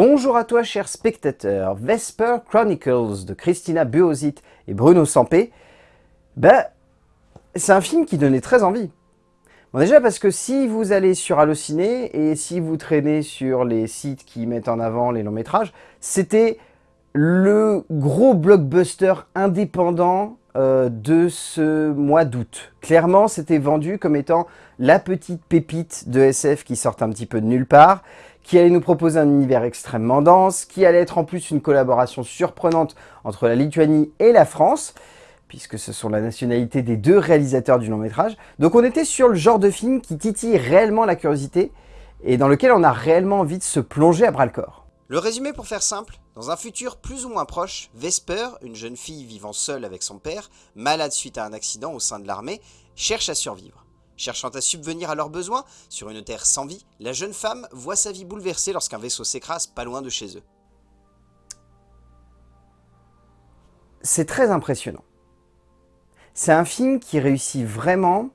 Bonjour à toi chers spectateurs, Vesper Chronicles de Christina Buozit et Bruno Sampé, ben, c'est un film qui donnait très envie. Bon déjà parce que si vous allez sur Allociné et si vous traînez sur les sites qui mettent en avant les longs métrages, c'était le gros blockbuster indépendant euh, de ce mois d'août. Clairement, c'était vendu comme étant la petite pépite de SF qui sort un petit peu de nulle part, qui allait nous proposer un univers extrêmement dense, qui allait être en plus une collaboration surprenante entre la Lituanie et la France, puisque ce sont la nationalité des deux réalisateurs du long métrage. Donc on était sur le genre de film qui titille réellement la curiosité, et dans lequel on a réellement envie de se plonger à bras-le-corps. Le résumé pour faire simple, dans un futur plus ou moins proche, Vesper, une jeune fille vivant seule avec son père, malade suite à un accident au sein de l'armée, cherche à survivre. Cherchant à subvenir à leurs besoins, sur une terre sans vie, la jeune femme voit sa vie bouleversée lorsqu'un vaisseau s'écrase pas loin de chez eux. C'est très impressionnant. C'est un film qui réussit vraiment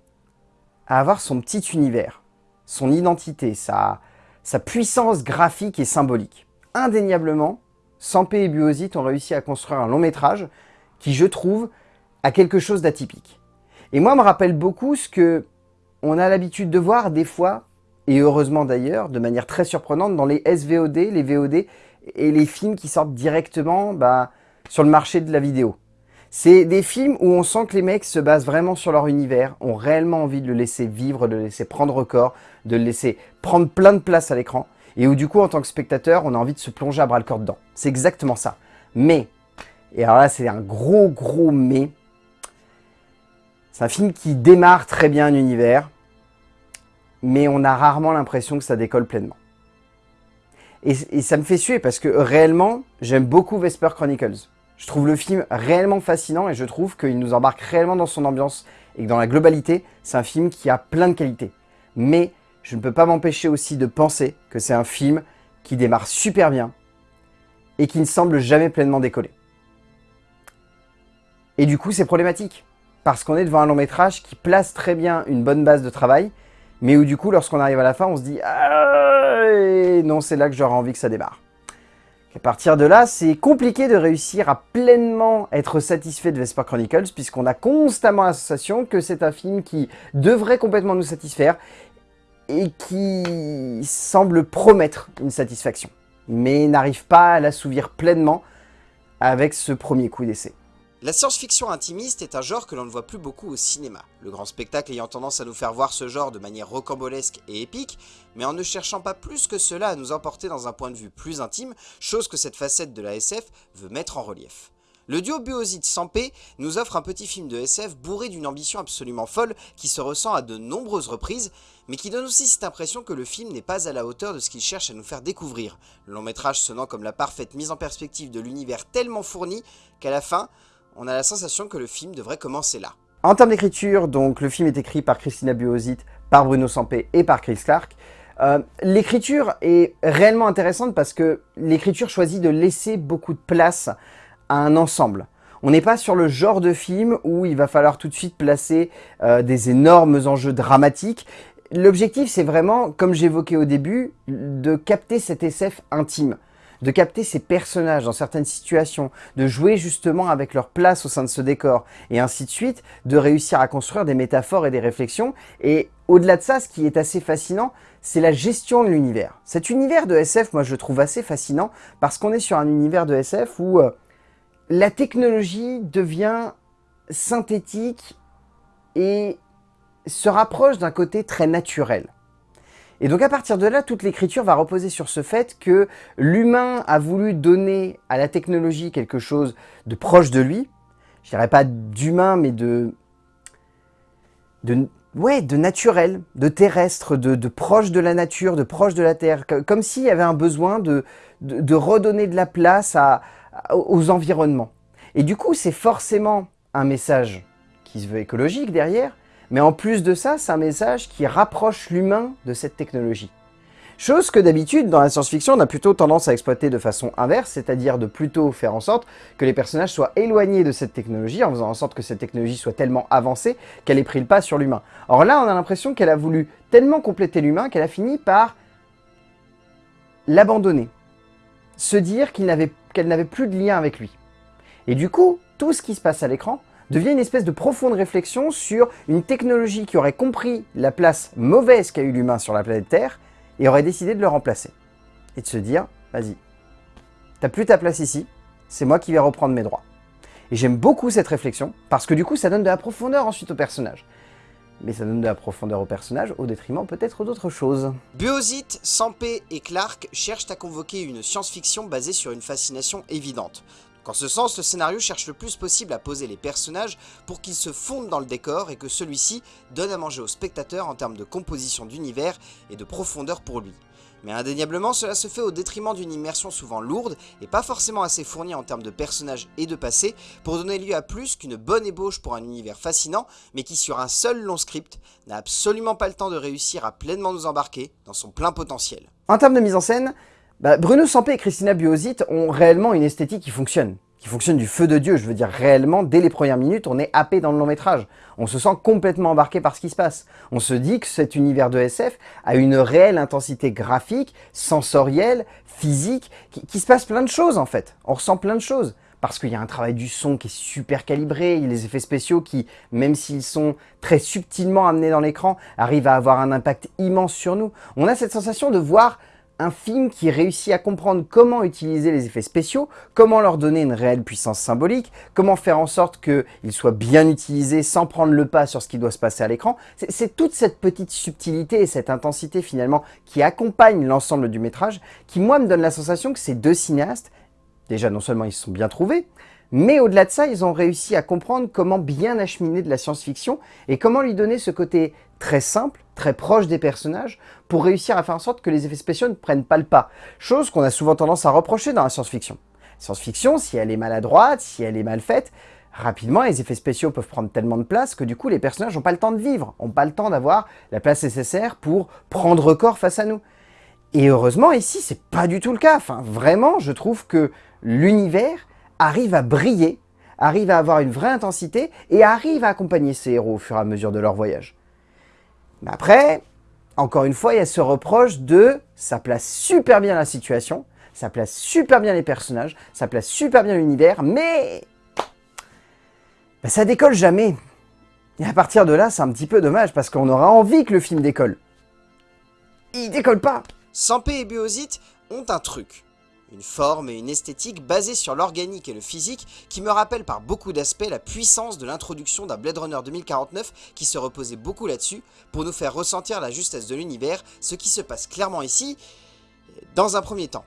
à avoir son petit univers, son identité, sa, sa puissance graphique et symbolique. Indéniablement, Sampé et Buosit ont réussi à construire un long métrage qui, je trouve, a quelque chose d'atypique. Et moi, me rappelle beaucoup ce que on a l'habitude de voir des fois, et heureusement d'ailleurs, de manière très surprenante, dans les SVOD, les VOD et les films qui sortent directement bah, sur le marché de la vidéo. C'est des films où on sent que les mecs se basent vraiment sur leur univers, ont réellement envie de le laisser vivre, de le laisser prendre corps, de le laisser prendre plein de place à l'écran, et où du coup, en tant que spectateur, on a envie de se plonger à bras le corps dedans. C'est exactement ça. Mais, et alors là, c'est un gros gros mais, c'est un film qui démarre très bien un univers, mais on a rarement l'impression que ça décolle pleinement. Et, ça me fait suer parce que réellement, j'aime beaucoup Vesper Chronicles. Je trouve le film réellement fascinant et je trouve qu'il nous embarque réellement dans son ambiance et que dans la globalité, c'est un film qui a plein de qualités. Mais je ne peux pas m'empêcher aussi de penser que c'est un film qui démarre super bien et qui ne semble jamais pleinement décoller. Et du coup, c'est problématique, parce qu'on est devant un long métrage qui place très bien une bonne base de travail, mais où du coup, lorsqu'on arrive à la fin, on se dit « Ah, non, c'est là que j'aurais envie que ça démarre ». À partir de là, c'est compliqué de réussir à pleinement être satisfait de Vesper Chronicles, puisqu'on a constamment la que c'est un film qui devrait complètement nous satisfaire, et qui semble promettre une satisfaction, mais n'arrive pas à l'assouvir pleinement avec ce premier coup d'essai. La science-fiction intimiste est un genre que l'on ne voit plus beaucoup au cinéma, le grand spectacle ayant tendance à nous faire voir ce genre de manière rocambolesque et épique, mais en ne cherchant pas plus que cela à nous emporter dans un point de vue plus intime, chose que cette facette de la SF veut mettre en relief. Le duo Buozid Sampé nous offre un petit film de SF bourré d'une ambition absolument folle qui se ressent à de nombreuses reprises, mais qui donne aussi cette impression que le film n'est pas à la hauteur de ce qu'il cherche à nous faire découvrir, le long métrage sonnant comme la parfaite mise en perspective de l'univers tellement fourni qu'à la fin, on a la sensation que le film devrait commencer là. En termes d'écriture, donc le film est écrit par Christina Buozit, par Bruno Sampé et par Chris Clark. Euh, l'écriture est réellement intéressante parce que l'écriture choisit de laisser beaucoup de place à un ensemble. On n'est pas sur le genre de film où il va falloir tout de suite placer euh, des énormes enjeux dramatiques. L'objectif, c'est vraiment, comme j'évoquais au début, de capter cet SF intime de capter ces personnages dans certaines situations, de jouer justement avec leur place au sein de ce décor, et ainsi de suite, de réussir à construire des métaphores et des réflexions. Et au-delà de ça, ce qui est assez fascinant, c'est la gestion de l'univers. Cet univers de SF, moi je le trouve assez fascinant, parce qu'on est sur un univers de SF où euh, la technologie devient synthétique et se rapproche d'un côté très naturel. Et donc à partir de là, toute l'écriture va reposer sur ce fait que l'humain a voulu donner à la technologie quelque chose de proche de lui. Je dirais pas d'humain, mais de, naturel, de terrestre, de, proche de la nature, de proche de la terre. Comme s'il y avait un besoin de, redonner de la place aux environnements. Et du coup, c'est forcément un message qui se veut écologique derrière, mais en plus de ça, c'est un message qui rapproche l'humain de cette technologie. Chose que d'habitude, dans la science-fiction, on a plutôt tendance à exploiter de façon inverse, c'est-à-dire de plutôt faire en sorte que les personnages soient éloignés de cette technologie, en faisant en sorte que cette technologie soit tellement avancée qu'elle ait pris le pas sur l'humain. Or là, on a l'impression qu'elle a voulu tellement compléter l'humain qu'elle a fini par l'abandonner. se dire qu'elle n'avait plus de lien avec lui. Et du coup, tout ce qui se passe à l'écran devient une espèce de profonde réflexion sur une technologie qui aurait compris la place mauvaise qu'a eu l'humain sur la planète Terre et aurait décidé de le remplacer. Et de se dire, vas-y, t'as plus ta place ici, c'est moi qui vais reprendre mes droits. Et j'aime beaucoup cette réflexion, parce que du coup, ça donne de la profondeur ensuite au personnage. Mais ça donne de la profondeur au personnage, au détriment peut-être d'autres choses. Buosit, Sampé et Clark cherchent à convoquer une science-fiction basée sur une fascination évidente. En ce sens, le scénario cherche le plus possible à poser les personnages pour qu'ils se fondent dans le décor et que celui-ci donne à manger au spectateur en termes de composition d'univers et de profondeur pour lui. Mais indéniablement, cela se fait au détriment d'une immersion souvent lourde et pas forcément assez fournie en termes de personnages et de passé pour donner lieu à plus qu'une bonne ébauche pour un univers fascinant, mais qui sur un seul long script n'a absolument pas le temps de réussir à pleinement nous embarquer dans son plein potentiel. En termes de mise en scène, bah, Bruno Sampé et Christina Buosit ont réellement une esthétique qui fonctionne qui fonctionne du feu de Dieu. Je veux dire, réellement, dès les premières minutes, on est happé dans le long métrage. On se sent complètement embarqué par ce qui se passe. On se dit que cet univers de SF a une réelle intensité graphique, sensorielle, physique, qui, se passe plein de choses en fait. On ressent plein de choses parce qu'il y a un travail du son qui est super calibré, les effets spéciaux qui, même s'ils sont très subtilement amenés dans l'écran, arrivent à avoir un impact immense sur nous. On a cette sensation de voir un film qui réussit à comprendre comment utiliser les effets spéciaux, comment leur donner une réelle puissance symbolique, comment faire en sorte qu'ils soient bien utilisés sans prendre le pas sur ce qui doit se passer à l'écran. C'est toute cette petite subtilité et cette intensité finalement qui accompagne l'ensemble du métrage qui moi me donne la sensation que ces deux cinéastes, déjà non seulement ils se sont bien trouvés, mais au-delà de ça, ils ont réussi à comprendre comment bien acheminer de la science-fiction et comment lui donner ce côté très simple, très proche des personnages, pour réussir à faire en sorte que les effets spéciaux ne prennent pas le pas. Chose qu'on a souvent tendance à reprocher dans la science-fiction. Science-fiction, si elle est maladroite, si elle est mal faite, rapidement, les effets spéciaux peuvent prendre tellement de place que du coup, les personnages n'ont pas le temps de vivre, n'ont pas le temps d'avoir la place nécessaire pour prendre corps face à nous. Et heureusement, ici, c'est pas du tout le cas. Vraiment, je trouve que l'univers arrive à briller, arrive à avoir une vraie intensité et arrive à accompagner ses héros au fur et à mesure de leur voyage. Mais après, encore une fois, il y a ce reproche de ça place super bien la situation, ça place super bien les personnages, ça place super bien l'univers, mais ben, ça décolle jamais. Et à partir de là, c'est un petit peu dommage parce qu'on aura envie que le film décolle. Il décolle pas. Sampé et Biosite ont un truc une forme et une esthétique basée sur l'organique et le physique qui me rappellent par beaucoup d'aspects la puissance de l'introduction d'un Blade Runner 2049 qui se reposait beaucoup là-dessus pour nous faire ressentir la justesse de l'univers, ce qui se passe clairement ici dans un premier temps.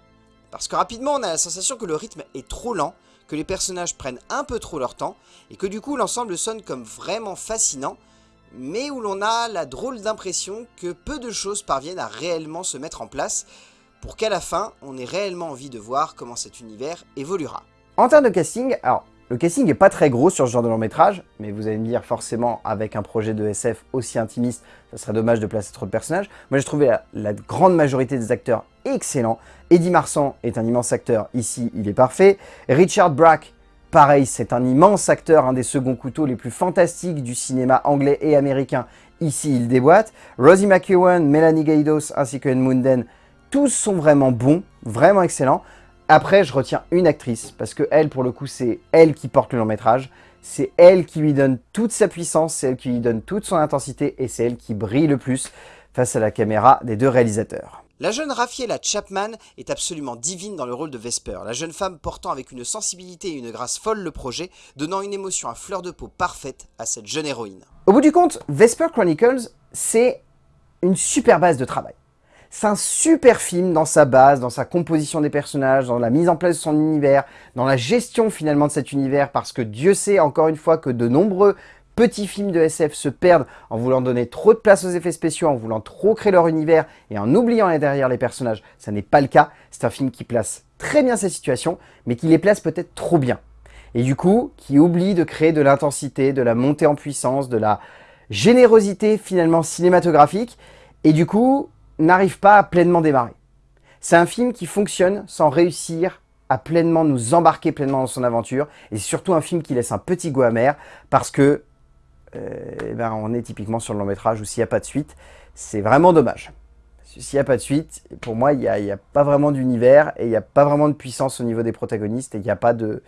Parce que rapidement on a la sensation que le rythme est trop lent, que les personnages prennent un peu trop leur temps, et que du coup l'ensemble sonne comme vraiment fascinant, mais où l'on a la drôle d'impression que peu de choses parviennent à réellement se mettre en place, pour qu'à la fin, on ait réellement envie de voir comment cet univers évoluera. En termes de casting, alors, le casting n'est pas très gros sur ce genre de long métrage, mais vous allez me dire forcément, avec un projet de SF aussi intimiste, ça serait dommage de placer trop de personnages. Moi, j'ai trouvé la, grande majorité des acteurs excellents. Eddie Marsan est un immense acteur, ici, il est parfait. Richard Brack, pareil, c'est un immense acteur, un des seconds couteaux les plus fantastiques du cinéma anglais et américain. Ici, il déboîte. Rosie McEwan, Melanie Gaidos ainsi que Anne Munden tous sont vraiment bons, vraiment excellents. Après, je retiens une actrice, parce que elle, pour le coup, c'est elle qui porte le long métrage. C'est elle qui lui donne toute sa puissance, c'est elle qui lui donne toute son intensité, et c'est elle qui brille le plus face à la caméra des deux réalisateurs. La jeune Raffaella Chapman est absolument divine dans le rôle de Vesper, la jeune femme portant avec une sensibilité et une grâce folle le projet, donnant une émotion à fleur de peau parfaite à cette jeune héroïne. Au bout du compte, Vesper Chronicles, c'est une super base de travail. C'est un super film dans sa base, dans sa composition des personnages, dans la mise en place de son univers, dans la gestion finalement de cet univers, parce que Dieu sait encore une fois que de nombreux petits films de SF se perdent en voulant donner trop de place aux effets spéciaux, en voulant trop créer leur univers et en oubliant derrière les personnages. Ça n'est pas le cas. C'est un film qui place très bien ces situations, mais qui les place peut-être trop bien. Et du coup, qui oublie de créer de l'intensité, de la montée en puissance, de la générosité finalement cinématographique. Et du coup, n'arrive pas à pleinement démarrer. C'est un film qui fonctionne sans réussir à pleinement nous embarquer pleinement dans son aventure. Et surtout un film qui laisse un petit goût amer parce que euh, eh ben, on est typiquement sur le long métrage où s'il n'y a pas de suite, c'est vraiment dommage. s'il n'y a pas de suite, pour moi, il n'y a, a, pas vraiment d'univers et il n'y a pas vraiment de puissance au niveau des protagonistes et il n'y a pas de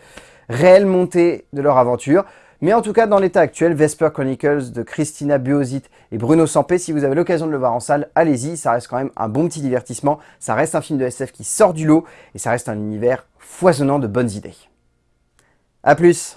réelle montée de leur aventure. Mais en tout cas, dans l'état actuel, Vesper Chronicles de Christina Buosit et Bruno Sampé, si vous avez l'occasion de le voir en salle, allez-y, ça reste quand même un bon petit divertissement. Ça reste un film de SF qui sort du lot et ça reste un univers foisonnant de bonnes idées. A plus